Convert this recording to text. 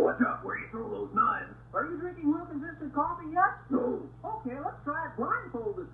Watch out where you throw those knives. Are you drinking Wilkins Coffee yet? No. Okay, let's try it blindfolded.